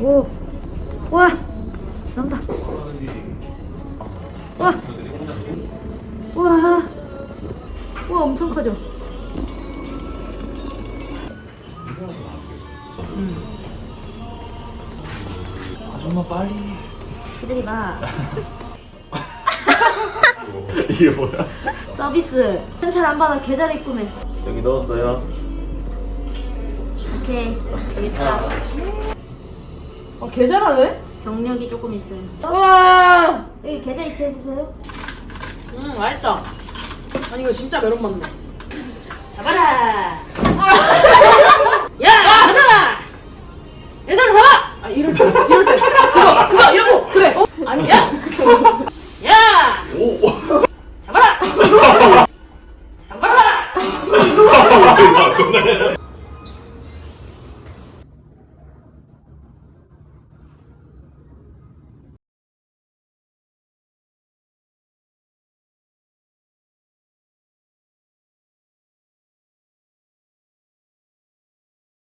오. 와. 난다. 와. 와. 와, 엄청 커져. 음. 아줌마 빨리. 기다리마. 이게 뭐야? 서비스. 현찰 안 받아 계좌를 입금해. 여기 넣었어요. 이. 여기 있어. 아, 개 잘하네? 경력이 조금 있어요. 와! 여기 계좌 이체해주세요. 음, 맛있다. 아니, 이거 진짜 메론 맛네. 잡아라. 야! 가자! 얘들아, 잡아! 아, 이럴 때, 이럴 때. 그거, 그거, 이러고! 그래! 어? 아니 야? 야! 오! 잡아라! 잡아라! 그네